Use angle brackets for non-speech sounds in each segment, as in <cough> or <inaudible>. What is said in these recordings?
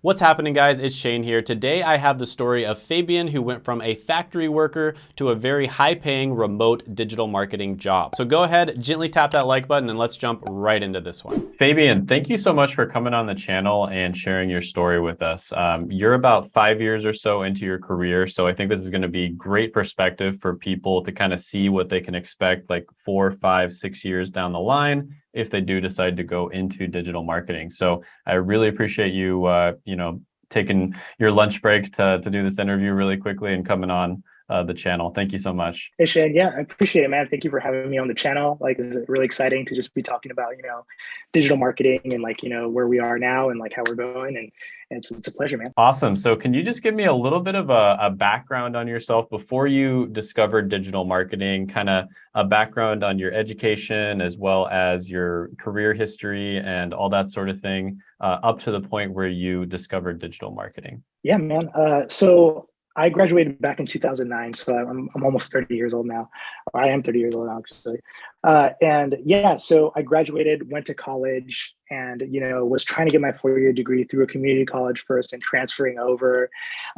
What's happening guys? It's Shane here. Today I have the story of Fabian who went from a factory worker to a very high paying remote digital marketing job. So go ahead, gently tap that like button and let's jump right into this one. Fabian, thank you so much for coming on the channel and sharing your story with us. Um, you're about five years or so into your career. So I think this is gonna be great perspective for people to kind of see what they can expect like four, five, six years down the line if they do decide to go into digital marketing. So I really appreciate you, uh, you know, taking your lunch break to, to do this interview really quickly and coming on uh, the channel. Thank you so much. Hey Shane, yeah, I appreciate it, man. Thank you for having me on the channel. Like, it's really exciting to just be talking about, you know, digital marketing and like, you know, where we are now and like how we're going. And, and it's, it's a pleasure, man. Awesome. So can you just give me a little bit of a, a background on yourself before you discovered digital marketing, kind of a background on your education as well as your career history and all that sort of thing uh, up to the point where you discovered digital marketing? Yeah, man. Uh, so I graduated back in 2009, so I'm, I'm almost 30 years old now. I am 30 years old now, actually. Uh, and yeah, so I graduated, went to college, and you know was trying to get my four-year degree through a community college first, and transferring over.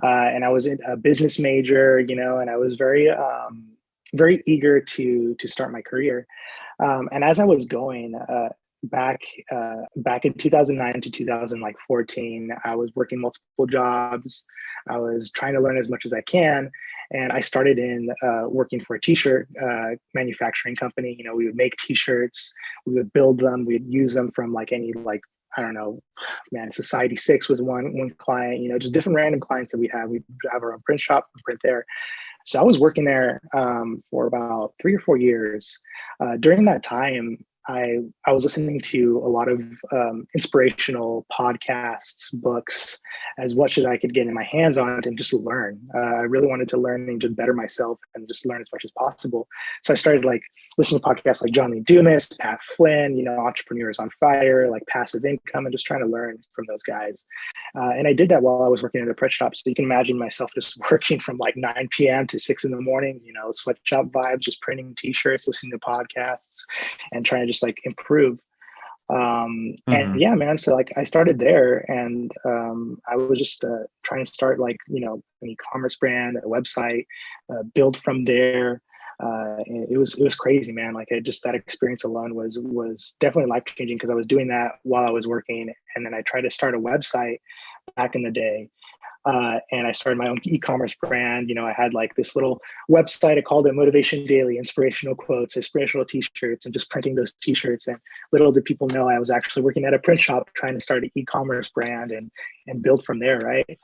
Uh, and I was a business major, you know, and I was very um, very eager to to start my career. Um, and as I was going, uh, back uh, back in 2009 to 2014 i was working multiple jobs i was trying to learn as much as i can and i started in uh, working for a t-shirt uh, manufacturing company you know we would make t-shirts we would build them we'd use them from like any like I don't know, man, Society Six was one one client, you know, just different random clients that we have. We have our own print shop, print there. So I was working there um, for about three or four years. Uh, during that time, I I was listening to a lot of um, inspirational podcasts, books, as much as I could get in my hands on it and just learn. Uh, I really wanted to learn and just better myself and just learn as much as possible. So I started like listening to podcasts like John Lee Dumas, Pat Flynn, you know, Entrepreneurs on Fire, like Passive Income, and just trying to learn from those guys. Uh, and I did that while I was working at a print shop. So you can imagine myself just <laughs> working from like 9 p.m. to 6 in the morning, you know, sweatshop vibes, just printing t-shirts, listening to podcasts, and trying to just like improve. Um and mm-hmm. yeah man so like i started there and um i was just uh, trying to start like you know an e-commerce brand a website uh, build from there. Uh it was it was crazy man. Like it just that experience alone was was definitely life changing because i was doing that while i was working and then i tried to start a website back in the day uh, and I started my own e-commerce brand. You know, I had like this little website. I called it Motivation Daily, inspirational quotes, inspirational T-shirts, and just printing those T-shirts. And little did people know I was actually working at a print shop trying to start an e-commerce brand and and build from there, right?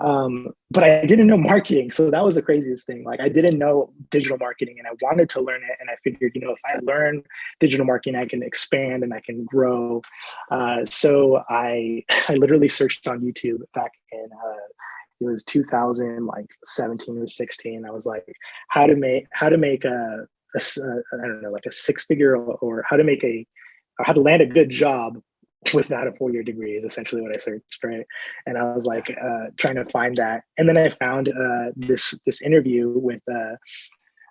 Um, but I didn't know <laughs> marketing, so that was the craziest thing. Like I didn't know digital marketing, and I wanted to learn it. And I figured, you know, if I learn digital marketing, I can expand and I can grow. Uh, so I <laughs> I literally searched on YouTube back in. Uh, it was 2000 like 17 or 16 i was like how to make how to make a, a i don't know like a six figure or, or how to make a how to land a good job without a four-year degree is essentially what I searched, right? And I was like uh, trying to find that, and then I found uh, this this interview with uh,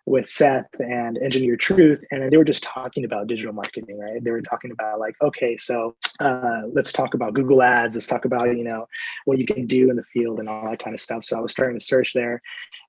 with Seth and Engineer Truth, and they were just talking about digital marketing, right? They were talking about like, okay, so uh, let's talk about Google Ads. Let's talk about you know what you can do in the field and all that kind of stuff. So I was starting to search there,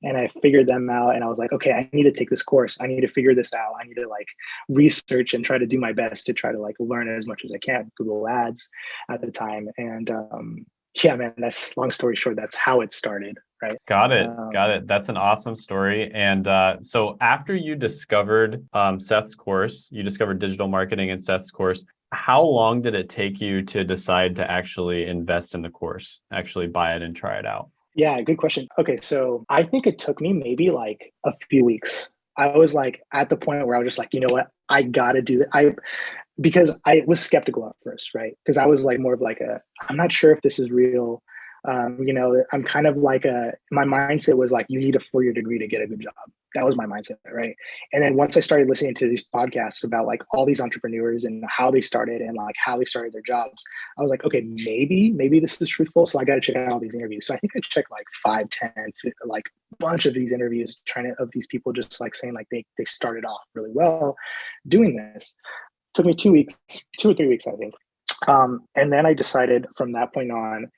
and I figured them out. And I was like, okay, I need to take this course. I need to figure this out. I need to like research and try to do my best to try to like learn as much as I can. Google Ads at the time, and um, yeah, man, that's long story short. That's how it started right? Got it. Um, Got it. That's an awesome story. And uh, so after you discovered um, Seth's course, you discovered digital marketing in Seth's course. How long did it take you to decide to actually invest in the course, actually buy it and try it out? Yeah, good question. Okay, so I think it took me maybe like a few weeks. I was like at the point where I was just like, you know what, I gotta do that. I because I was skeptical at first, right? Because I was like more of like a, I'm not sure if this is real. Um, you know i'm kind of like a my mindset was like you need a four-year degree to get a good job. That was my mindset right? And then once i started listening to these podcasts about like all these entrepreneurs and how they started and like how they started their jobs i was like okay maybe maybe this is truthful so i got to check out all these interviews. So i think i checked like five ten like bunch of these interviews trying to of these people just like saying like they, they started off really well doing this took me two weeks two or three weeks i think um, and then i decided from that point on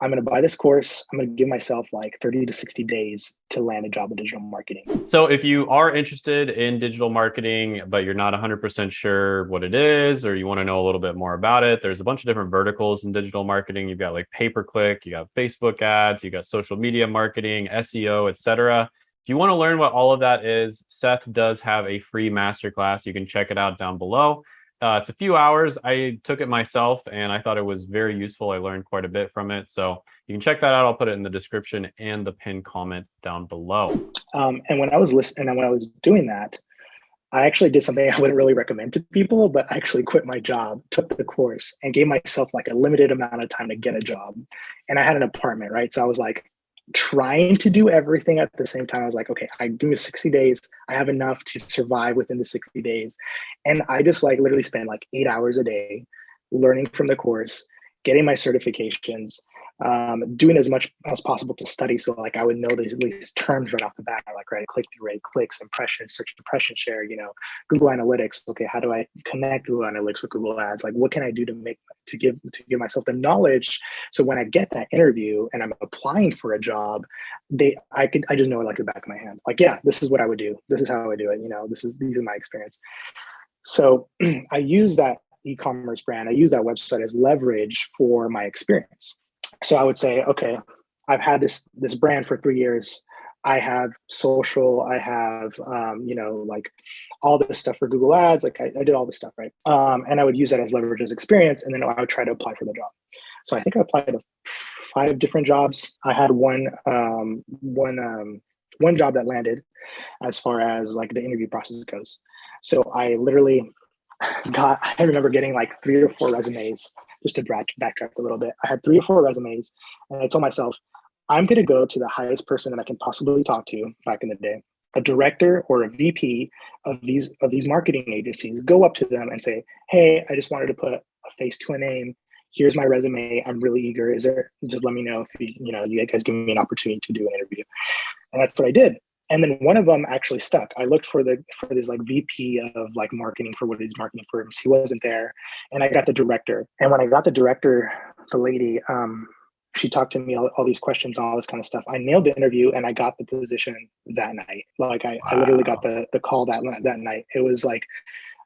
I'm going to buy this course. I'm going to give myself like 30 to 60 days to land a job in digital marketing. So if you are interested in digital marketing, but you're not 100% sure what it is, or you want to know a little bit more about it, there's a bunch of different verticals in digital marketing. You've got like pay-per-click, you got Facebook ads, you got social media marketing, SEO, etc. If you want to learn what all of that is, Seth does have a free masterclass. You can check it out down below. Uh, it's a few hours. I took it myself and I thought it was very useful. I learned quite a bit from it. So you can check that out. I'll put it in the description and the pinned comment down below. Um, and when I was listening, and when I was doing that, I actually did something <laughs> I wouldn't really recommend to people, but I actually quit my job, took the course, and gave myself like a limited amount of time to get a job. And I had an apartment, right? So I was like, trying to do everything at the same time. I was like, okay, I give me 60 days. I have enough to survive within the 60 days. And I just like literally spend like eight hours a day learning from the course, getting my certifications, um, doing as much as possible to study. So like I would know these, these terms right off the bat, like right, click through rate, clicks, impressions, search impression share, you know, Google Analytics. Okay, how do I connect Google Analytics with Google Ads? Like what can I do to make to give to give myself the knowledge so when I get that interview and I'm applying for a job, they I could I just know it like the back of my hand. Like, yeah, this is what I would do. This is how I would do it. You know, this is these are my experience. So <clears throat> I use that e-commerce brand, I use that website as leverage for my experience so I would say, okay, I've had this this brand for three years. I have social, I have, um, you know, like all this stuff for Google Ads. Like I, I did all this stuff, right? Um, and I would use that as leverage as experience, and then I would try to apply for the job. So I think I applied to five different jobs. I had one, um, one, um, one job that landed, as far as like the interview process goes. So I literally <laughs> got. I remember getting like three or four resumes just to back, backtrack a little bit, I had three or four resumes, and I told myself, I'm going to go to the highest person that I can possibly talk to back in the day, a director or a VP of these of these marketing agencies. Go up to them and say, "Hey, I just wanted to put a face to a name. Here's my resume. I'm really eager. Is there? Just let me know if you you know you guys give me an opportunity to do an interview." And that's what I did and then one of them actually stuck. I looked for the for this like VP of like marketing for one of these marketing firms. He wasn't there, and I got the director. And when I got the director, the lady, um, she talked to me all, all these questions, all this kind of stuff. I nailed the interview, and I got the position that night. Like I, wow. I literally got the the call that that night. It was like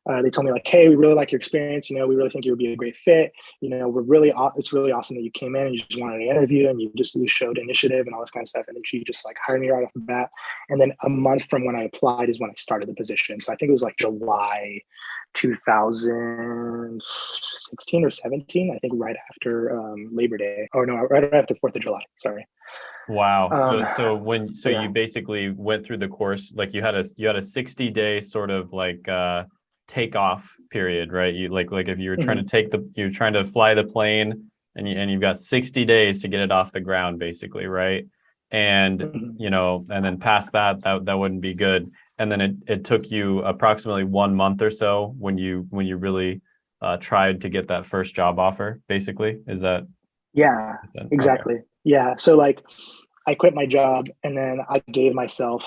uh, they told me like, hey, we really like your experience. You know, we really think you would be a great fit. You know, we're really it's really awesome that you came in and you just wanted an interview and you just you showed initiative and all this kind of stuff. And then she just like hired me right off the bat. And then a month from when I applied is when I started the position. So I think it was like July 2016 or 17. I think right after um, Labor Day. Oh no, right after Fourth of July. Sorry. Wow. Um, so so when so yeah. you basically went through the course like you had a you had a 60 day sort of like uh takeoff period, right? You like like if you were trying mm -hmm. to take the you're trying to fly the plane and you and you've got 60 days to get it off the ground, basically, right? And mm -hmm. you know, and then past that, that that wouldn't be good. And then it it took you approximately one month or so when you when you really uh, tried to get that first job offer. Basically, is that? Yeah, is that, exactly. Okay. Yeah. So like, I quit my job and then I gave myself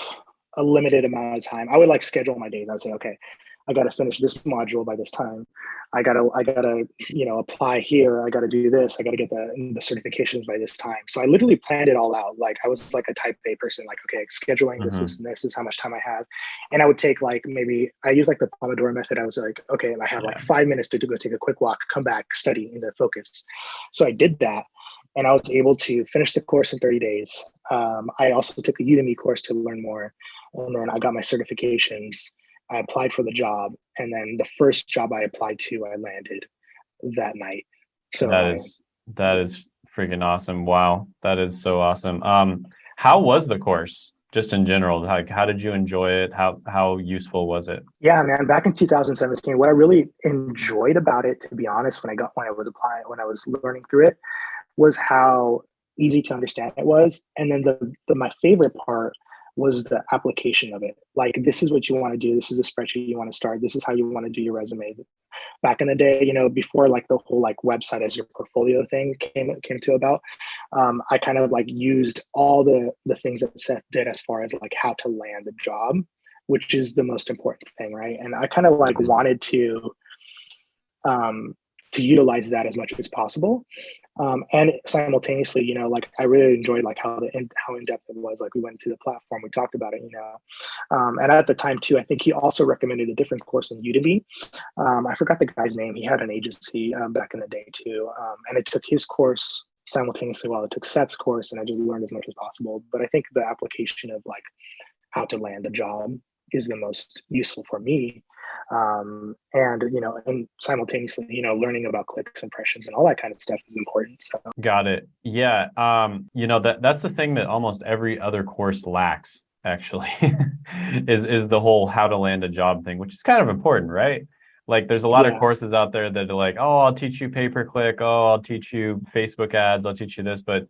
a limited amount of time. I would like schedule my days. I'd say, okay, I got to finish this module by this time. I gotta, I gotta, you know, apply here. I gotta do this. I gotta get the the certifications by this time. So I literally planned it all out. Like I was like a type A person. Like okay, scheduling mm-hmm. this, this, this is how much time I have, and I would take like maybe I use like the Pomodoro method. I was like, okay, I have yeah. like five minutes to, to go take a quick walk, come back, study, and then focus. So I did that, and I was able to finish the course in 30 days. Um, I also took a Udemy course to learn more, and then I got my certifications I applied for the job, and then the first job I applied to, I landed that night. So that is that is freaking awesome! Wow, that is so awesome. Um, how was the course? Just in general, like how did you enjoy it? How how useful was it? Yeah, man. Back in 2017, what I really enjoyed about it, to be honest, when I got when I was applying, when I was learning through it, was how easy to understand it was. And then the, the my favorite part was the application of it. Like, this is what you want to do. This is a spreadsheet you want to start. This is how you want to do your resume. Back in the day, you know, before like the whole like website as your portfolio thing came came to about, um, I kind of like used all the the things that Seth did as far as like how to land the job, which is the most important thing, right? And I kind of like wanted to um, to utilize that as much as possible. Um, and simultaneously, you know, like I really enjoyed like how the in, how in depth it was. Like we went to the platform, we talked about it, you know. Um, and at the time too, I think he also recommended a different course in Udemy. Um, I forgot the guy's name. He had an agency um, back in the day too, um, and it took his course simultaneously while it took Seth's course, and I just learned as much as possible. But I think the application of like how to land a job is the most useful for me um, and you know and simultaneously you know learning about clicks impressions and all that kind of stuff is important so. Got it. Yeah um, you know that that's the thing that almost every other course lacks actually <laughs> is is the whole how to land a job thing which is kind of important right? Like there's a lot yeah. of courses out there that are like oh i'll teach you pay per click oh i'll teach you facebook ads. I'll teach you this but it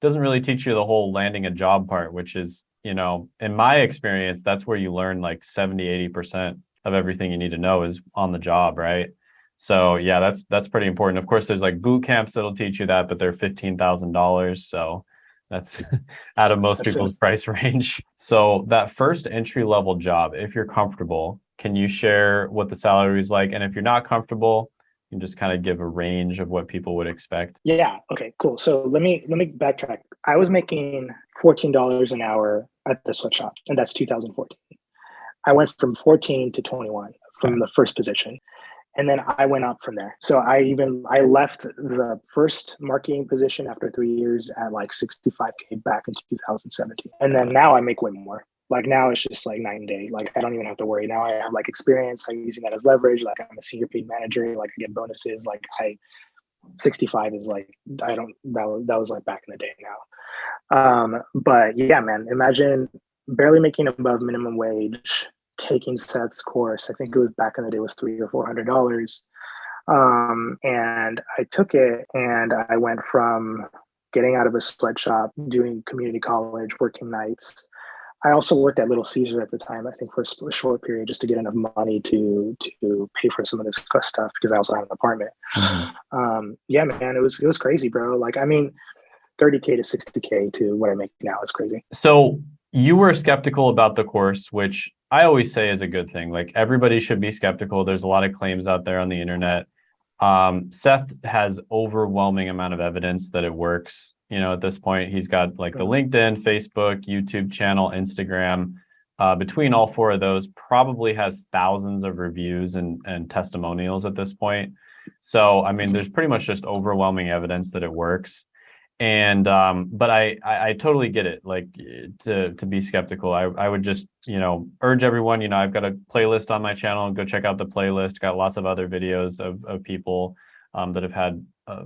doesn't really teach you the whole landing a job part which is you know in my experience that's where you learn like 70 80 percent of everything you need to know is on the job, right? So yeah, that's that's pretty important. Of course, there's like boot camps that'll teach you that, but they're fifteen thousand dollars. So that's <laughs> out of most people's price <laughs> range. So that first entry level job, if you're comfortable, can you share what the salary is like? And if you're not comfortable, you can just kind of give a range of what people would expect. Yeah. Okay. Cool. So let me let me backtrack. I was making fourteen dollars an hour at the sweatshop, and that's 2014. I went from 14 to 21 from the first position. And then I went up from there. So I even I left the first marketing position after three years at like 65k back in 2017. And then now I make way more. Like now it's just like night and day. Like I don't even have to worry. Now I have like experience. I'm using that as leverage. Like I'm a senior paid manager. Like I get bonuses. Like I 65 is like I don't that, that was like back in the day now. Um, but yeah, man, imagine barely making above minimum wage taking Seth's course. I think it was back in the day was three or four hundred dollars. Um, and I took it and I went from getting out of a sweatshop, doing community college, working nights. I also worked at Little Caesar at the time, I think for a short period, just to get enough money to to pay for some of this stuff because I also had an apartment. Mm-hmm. Um, yeah, man, it was it was crazy, bro. Like, I mean, 30k to 60k to what I make now is crazy. So you were skeptical about the course, which I always say is a good thing. Like everybody should be skeptical. There's a lot of claims out there on the internet. Um, Seth has overwhelming amount of evidence that it works. You know, at this point, he's got like the LinkedIn, Facebook, YouTube channel, Instagram. Uh, between all four of those, probably has thousands of reviews and, and testimonials at this point. So, I mean, there's pretty much just overwhelming evidence that it works and um but I, I, I totally get it like to to be skeptical. I i would just you know urge everyone you know i've got a playlist on my channel go check out the playlist. Got lots of other videos of, of people um, that have had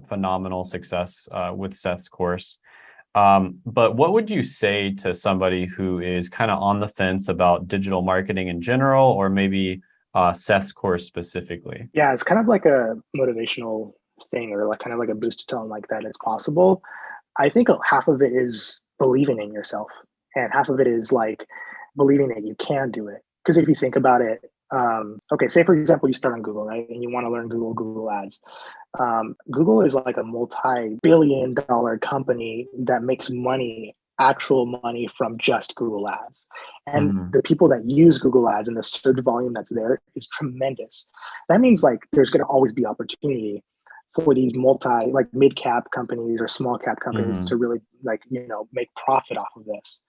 phenomenal success uh, with seth's course. Um, but what would you say to somebody who is kind of on the fence about digital marketing in general or maybe uh, seth's course specifically? Yeah it's kind of like a motivational thing or like kind of like a boost to tell them like that it's possible i think half of it is believing in yourself and half of it is like believing that you can do it because if you think about it um, okay say for example you start on google right and you want to learn google google ads um, google is like a multi-billion dollar company that makes money actual money from just Google Ads. And mm-hmm. the people that use Google Ads and the search volume that's there is tremendous. That means like there's going to always be opportunity for these multi like mid cap companies or small cap companies mm-hmm. to really like you know make profit off of this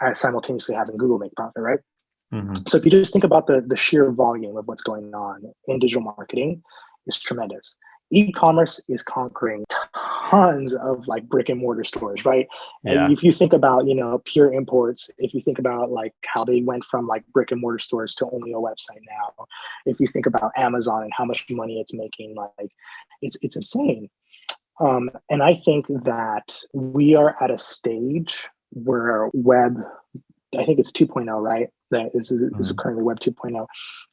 as simultaneously having google make profit right mm-hmm. so if you just think about the the sheer volume of what's going on in digital marketing is tremendous e-commerce is conquering tons of like brick and mortar stores right yeah. and if you think about you know pure imports if you think about like how they went from like brick and mortar stores to only a website now if you think about amazon and how much money it's making like it's it's insane um, and i think that we are at a stage where web i think it's 2.0 right that is, is, mm-hmm. is currently web 2.0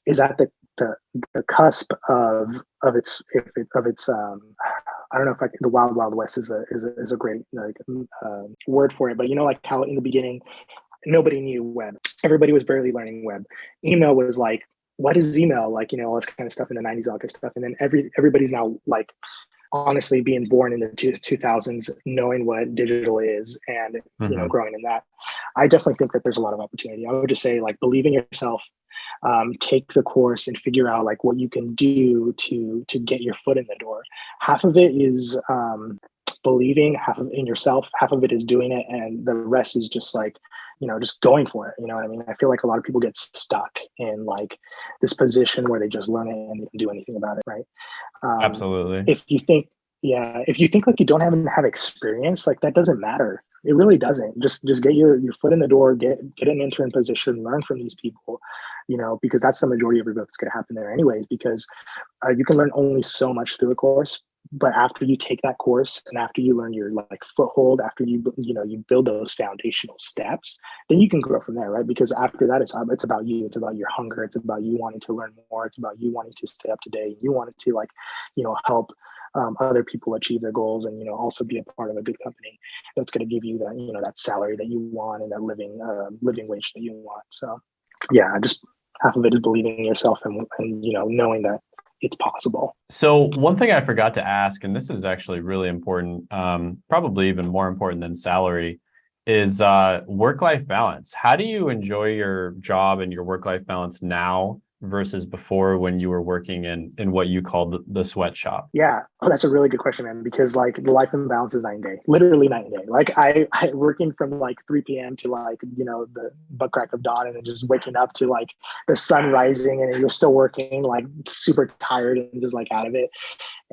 is at the the, the cusp of of its of its um, I don't know if I, the wild wild west is a is a, is a great like uh, word for it, but you know like how in the beginning nobody knew web, everybody was barely learning web. Email was like what is email like you know all this kind of stuff in the 90s all this stuff and then every everybody's now like honestly being born in the two, 2000s knowing what digital is and mm-hmm. you know mm-hmm. growing in that i definitely think that there's a lot of opportunity i would just say like believe in yourself um, take the course and figure out like what you can do to to get your foot in the door half of it is um, believing, half of in yourself, half of it is doing it, and the rest is just like, you know, just going for it. You know what I mean? I feel like a lot of people get stuck in like this position where they just learn it and they don't do anything about it, right? Um, Absolutely. If you think, yeah, if you think like you don't have have experience, like that doesn't matter. It really doesn't. Just just get your your foot in the door, get get an intern position, learn from these people, you know, because that's the majority of your growth that's going to happen there anyways. Because uh, you can learn only so much through a course, but after you take that course and after you learn your like foothold after you you know you build those foundational steps then you can grow from there right because after that it's it's about you it's about your hunger it's about you wanting to learn more it's about you wanting to stay up to date you wanted to like you know help um, other people achieve their goals and you know also be a part of a good company that's going to give you that you know that salary that you want and that living uh, living wage that you want so yeah just half of it is believing in yourself and, and you know knowing that it's possible. So one thing I forgot to ask, and this is actually really important, um, probably even more important than salary, is uh, work-life balance. How do you enjoy your job and your work-life balance now versus before when you were working in in what you called the, the sweatshop? Yeah, oh, that's a really good question, man. Because like the life imbalance is night and day, literally night and day. Like I, I working from like 3 p.m. to like you know the butt crack of dawn, and then just waking up to like the sun rising, and you're still working, like super tired and just like out of it,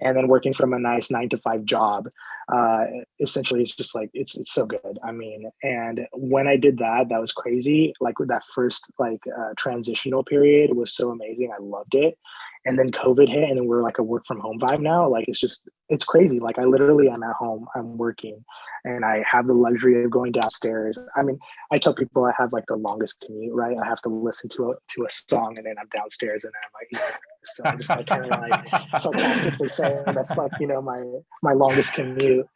and then working from a nice nine to five job. Uh, essentially, it's just like it's it's so good. I mean, and when I did that, that was crazy. Like with that first like uh, transitional period was so amazing. I loved it. And then COVID hit and we're like a work from home vibe now. Like it's just, it's crazy. Like I literally am at home, I'm working and I have the luxury of going downstairs. I mean, I tell people I have like the longest commute, right? I have to listen to a, to a song and then I'm downstairs and then I'm like, so I'm just like kind of like sarcastically saying that's like, you know, my, my longest commute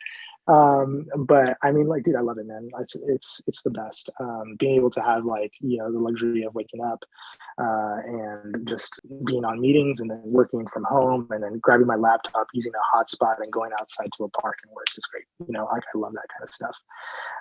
um but i mean like dude i love it man. It's it's it's the best. Um being able to have like you know the luxury of waking up uh and just being on meetings and then working from home and then grabbing my laptop using a hotspot and going outside to a park and work is great. You know like i love that kind of stuff.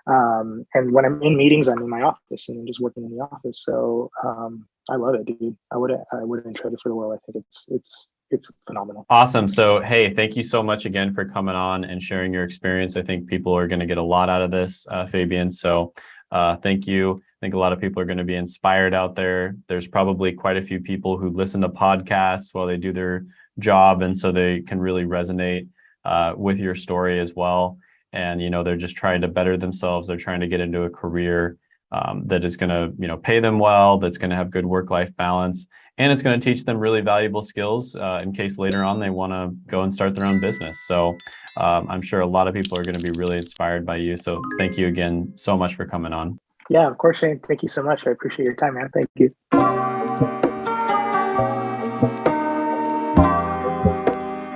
Um and when i'm in meetings i'm in my office and I'm just working in the office. So um i love it dude. I wouldn't i wouldn't trade it for the world. I think it's it's it's phenomenal. Awesome. So, hey, thank you so much again for coming on and sharing your experience. I think people are going to get a lot out of this, uh, Fabian. So, uh, thank you. I think a lot of people are going to be inspired out there. There's probably quite a few people who listen to podcasts while they do their job, and so they can really resonate uh, with your story as well. And you know, they're just trying to better themselves. They're trying to get into a career um, that is going to, you know, pay them well. That's going to have good work-life balance and it's going to teach them really valuable skills uh, in case later on they want to go and start their own business. So um, I'm sure a lot of people are going to be really inspired by you. So thank you again so much for coming on. Yeah, of course, Shane. Thank you so much. I appreciate your time, man. Thank you.